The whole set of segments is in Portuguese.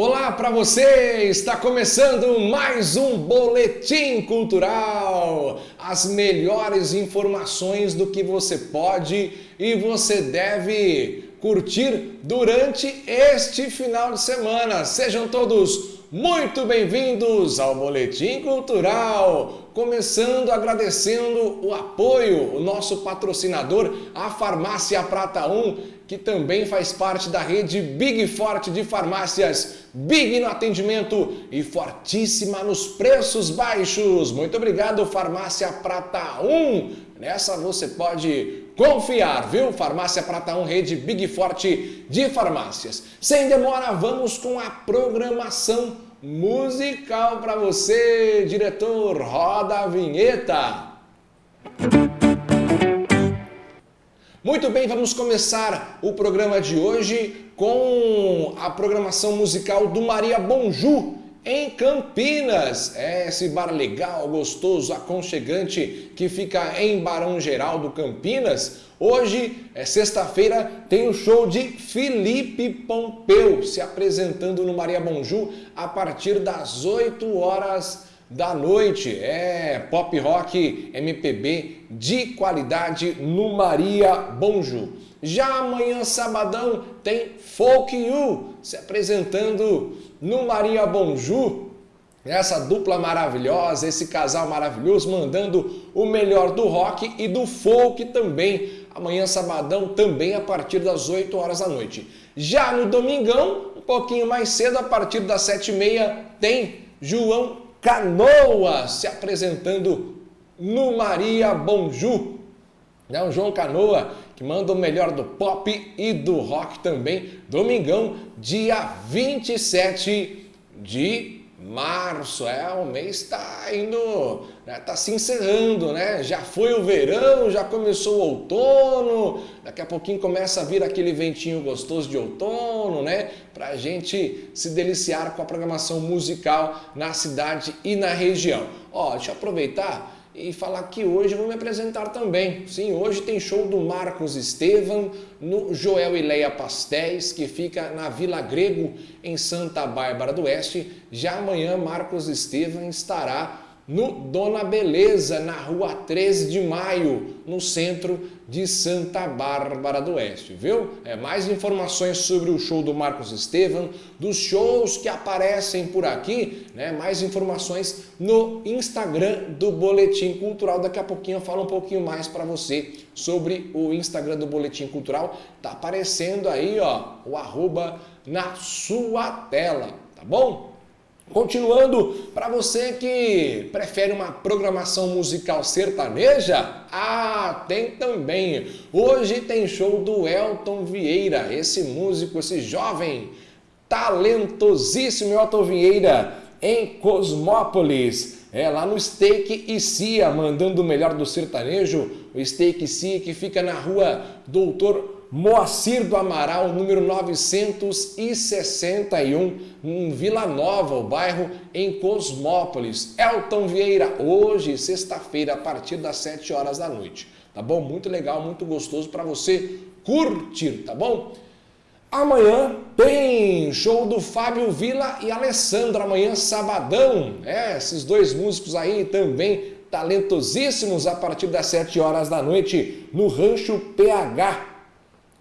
Olá para você! Está começando mais um Boletim Cultural. As melhores informações do que você pode e você deve curtir durante este final de semana. Sejam todos muito bem-vindos ao Boletim Cultural. Começando agradecendo o apoio, o nosso patrocinador, a Farmácia Prata 1 que também faz parte da rede Big Forte de farmácias, Big no atendimento e fortíssima nos preços baixos. Muito obrigado, Farmácia Prata 1. Nessa você pode confiar, viu? Farmácia Prata 1, rede Big Forte de farmácias. Sem demora, vamos com a programação musical para você, diretor. Roda a vinheta. Muito bem, vamos começar o programa de hoje com a programação musical do Maria Bonju em Campinas. É esse bar legal, gostoso, aconchegante que fica em Barão Geraldo, Campinas. Hoje, é sexta-feira, tem o show de Felipe Pompeu se apresentando no Maria Bonju a partir das 8 horas da noite. É pop rock MPB de qualidade no Maria Bonju. Já amanhã, sabadão, tem Folk You se apresentando no Maria Bonju. Essa dupla maravilhosa, esse casal maravilhoso, mandando o melhor do rock e do folk também. Amanhã, sabadão, também a partir das 8 horas da noite. Já no domingão, um pouquinho mais cedo, a partir das 7h30, tem João Canoa se apresentando no Maria Bonju. É o João Canoa que manda o melhor do pop e do rock também. Domingão, dia 27 de março, é, o mês está indo, né, tá se encerrando, né? Já foi o verão, já começou o outono, daqui a pouquinho começa a vir aquele ventinho gostoso de outono, né? Pra gente se deliciar com a programação musical na cidade e na região. Ó, deixa eu aproveitar e falar que hoje vou me apresentar também. Sim, hoje tem show do Marcos Estevam no Joel e Leia Pastéis, que fica na Vila Grego, em Santa Bárbara do Oeste. Já amanhã, Marcos Estevam estará no Dona Beleza, na rua 13 de maio, no centro de Santa Bárbara do Oeste, viu? É, mais informações sobre o show do Marcos Estevam, dos shows que aparecem por aqui, né? mais informações no Instagram do Boletim Cultural. Daqui a pouquinho eu falo um pouquinho mais para você sobre o Instagram do Boletim Cultural. Tá aparecendo aí ó, o arroba na sua tela, tá bom? Continuando, para você que prefere uma programação musical sertaneja, ah, tem também. Hoje tem show do Elton Vieira, esse músico, esse jovem, talentosíssimo Elton Vieira, em Cosmópolis. É, lá no Steak e Cia, mandando o melhor do sertanejo, o Steak e Cia que fica na rua Doutor Moacir do Amaral, número 961, em Vila Nova, o bairro em Cosmópolis. Elton Vieira, hoje, sexta-feira, a partir das 7 horas da noite. Tá bom? Muito legal, muito gostoso para você curtir, tá bom? Amanhã tem show do Fábio Vila e Alessandra, amanhã sabadão. É, esses dois músicos aí também talentosíssimos a partir das 7 horas da noite no Rancho PH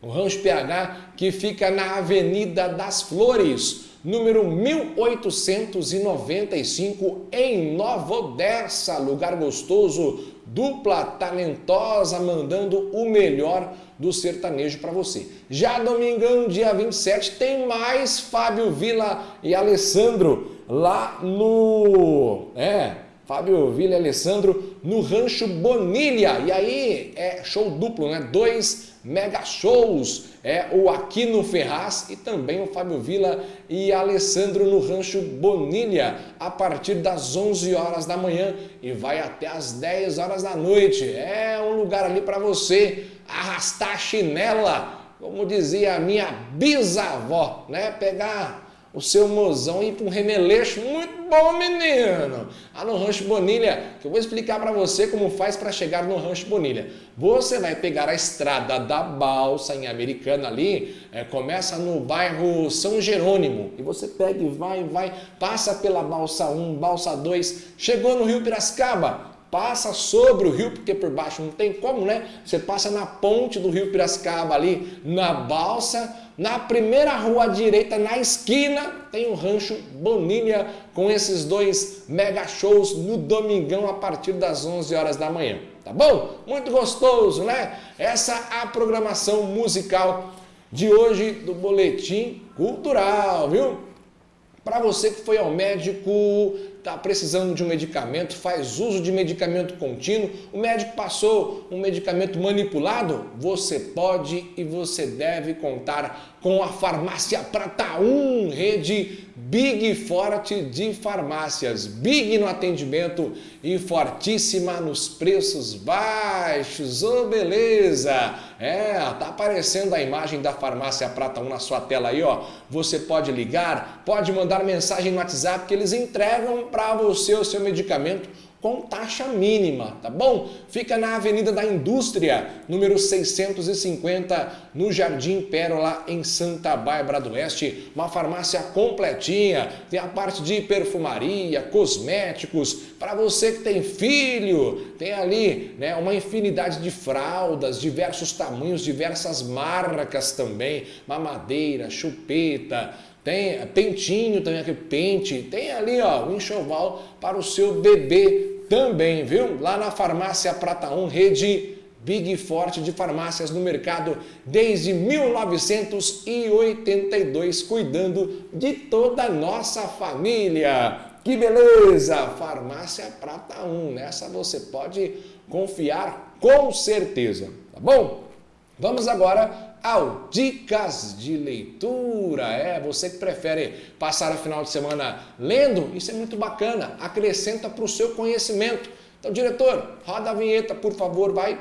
o Rancho PH que fica na Avenida das Flores, número 1895 em Nova Odessa, lugar gostoso, dupla talentosa mandando o melhor do sertanejo para você. Já domingão, dia 27, tem mais Fábio Vila e Alessandro lá no... É, Fábio Vila e Alessandro no Rancho Bonilha. E aí é show duplo, né? Dois mega shows. É o Aquino Ferraz e também o Fábio Vila e Alessandro no Rancho Bonilha a partir das 11 horas da manhã e vai até as 10 horas da noite. É um lugar ali para você arrastar a chinela, como dizia a minha bisavó, né? Pegar o seu mozão ir para um remeleixo muito bom, menino. Lá no Rancho Bonilha, que eu vou explicar para você como faz para chegar no Rancho Bonilha. Você vai pegar a estrada da Balsa, em Americana ali, é, começa no bairro São Jerônimo, e você pega e vai, vai, passa pela Balsa 1, Balsa 2, chegou no Rio Piracicaba, passa sobre o rio, porque por baixo não tem como, né? Você passa na ponte do rio Piracicaba ali, na balsa, na primeira rua à direita, na esquina, tem o Rancho Bonilha com esses dois mega shows no domingão a partir das 11 horas da manhã. Tá bom? Muito gostoso, né? Essa é a programação musical de hoje do Boletim Cultural, viu? Para você que foi ao médico, está precisando de um medicamento, faz uso de medicamento contínuo, o médico passou um medicamento manipulado, você pode e você deve contar com a Farmácia Prata 1, rede Big Forte de farmácias. Big no atendimento e fortíssima nos preços baixos. Ô, oh, beleza! É, tá aparecendo a imagem da Farmácia Prata 1 na sua tela aí, ó. Você pode ligar, pode mandar mensagem no WhatsApp que eles entregam para você o seu medicamento com taxa mínima, tá bom? Fica na Avenida da Indústria, número 650, no Jardim Pérola, em Santa Bárbara do Oeste. Uma farmácia completinha, tem a parte de perfumaria, cosméticos, para você que tem filho, tem ali né, uma infinidade de fraldas, diversos tamanhos, diversas marcas também, mamadeira, chupeta, tem pentinho também, aquele pente, tem ali ó, o enxoval para o seu bebê também, viu? Lá na farmácia Prata 1, rede Big Forte de farmácias no mercado desde 1982, cuidando de toda a nossa família. Que beleza! Farmácia Prata 1, nessa você pode confiar com certeza, tá bom? Vamos agora ao Dicas de Leitura. É, você que prefere passar o final de semana lendo, isso é muito bacana, acrescenta para o seu conhecimento. Então, diretor, roda a vinheta, por favor, vai.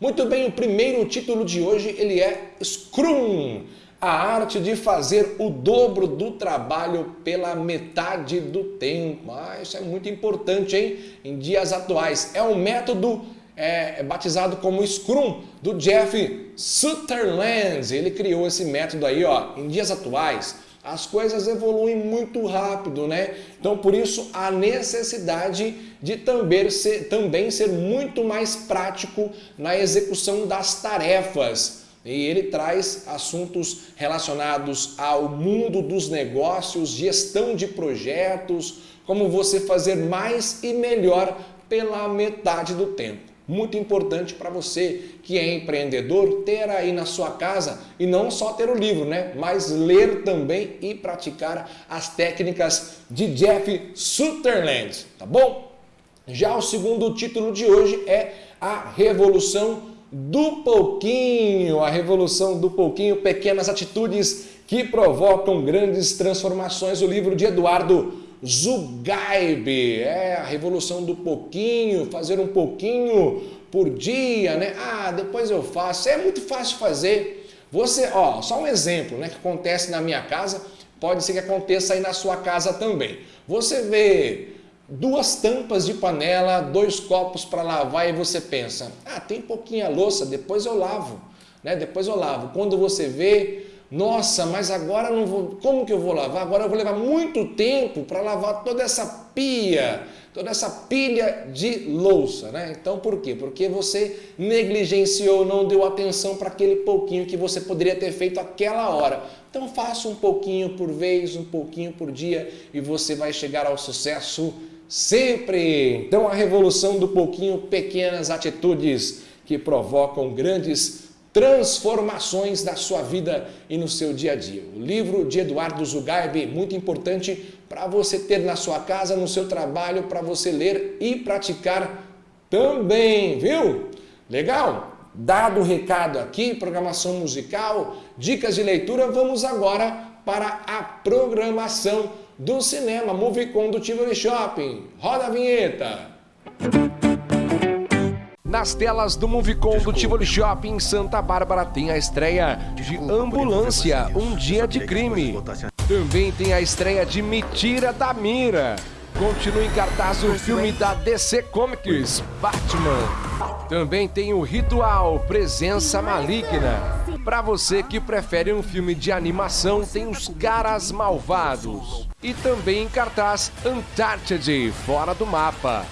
Muito bem, o primeiro título de hoje ele é Scrum, a arte de fazer o dobro do trabalho pela metade do tempo. Ah, isso é muito importante, hein? Em dias atuais. É um método é, é, batizado como Scrum, do Jeff Sutherland. Ele criou esse método aí, ó, em dias atuais. As coisas evoluem muito rápido, né? Então, por isso, a necessidade de também ser, também ser muito mais prático na execução das tarefas. E ele traz assuntos relacionados ao mundo dos negócios, gestão de projetos, como você fazer mais e melhor pela metade do tempo muito importante para você que é empreendedor ter aí na sua casa e não só ter o livro, né? Mas ler também e praticar as técnicas de Jeff Sutherland, tá bom? Já o segundo título de hoje é a Revolução do Pouquinho, a Revolução do Pouquinho, pequenas atitudes que provocam grandes transformações, o livro de Eduardo Zugaib, é a revolução do pouquinho, fazer um pouquinho por dia, né? Ah, depois eu faço. É muito fácil fazer. Você, ó, só um exemplo, né, que acontece na minha casa, pode ser que aconteça aí na sua casa também. Você vê duas tampas de panela, dois copos para lavar e você pensa: "Ah, tem pouquinha louça, depois eu lavo", né? Depois eu lavo. Quando você vê nossa, mas agora não vou. Como que eu vou lavar? Agora eu vou levar muito tempo para lavar toda essa pia, toda essa pilha de louça, né? Então por quê? Porque você negligenciou, não deu atenção para aquele pouquinho que você poderia ter feito aquela hora. Então faça um pouquinho por vez, um pouquinho por dia e você vai chegar ao sucesso sempre. Então a revolução do pouquinho, pequenas atitudes que provocam grandes transformações na sua vida e no seu dia a dia. O livro de Eduardo Zugaib, muito importante para você ter na sua casa, no seu trabalho, para você ler e praticar também, viu? Legal? Dado o recado aqui, programação musical, dicas de leitura, vamos agora para a programação do cinema Movie Conductively Shopping. Roda a vinheta! Nas telas do Movicon do Tivoli Shopping em Santa Bárbara tem a estreia de Ambulância, Um Dia de Crime. Também tem a estreia de Mentira da Mira. Continua em cartaz o filme da DC Comics, Batman. Também tem o Ritual, Presença Maligna. Para você que prefere um filme de animação, tem Os Caras Malvados. E também em cartaz Uncharted, Fora do Mapa.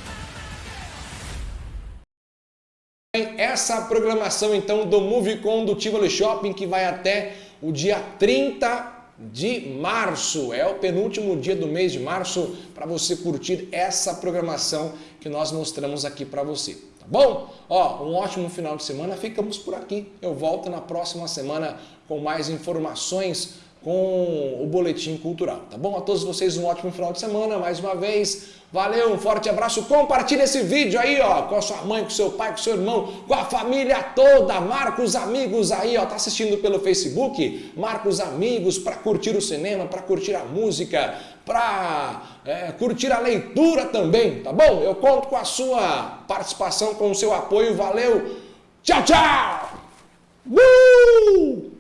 Essa programação então do Movicon do Tivoli Shopping que vai até o dia 30 de março. É o penúltimo dia do mês de março para você curtir essa programação que nós mostramos aqui para você. Tá bom? Ó, um ótimo final de semana. Ficamos por aqui. Eu volto na próxima semana com mais informações com o Boletim Cultural. Tá bom? A todos vocês um ótimo final de semana. Mais uma vez, Valeu, um forte abraço. Compartilhe esse vídeo aí, ó, com a sua mãe, com seu pai, com seu irmão, com a família toda. Marca os amigos aí, ó, tá assistindo pelo Facebook? Marca os amigos para curtir o cinema, para curtir a música, para é, curtir a leitura também, tá bom? Eu conto com a sua participação, com o seu apoio. Valeu. Tchau, tchau. Uh!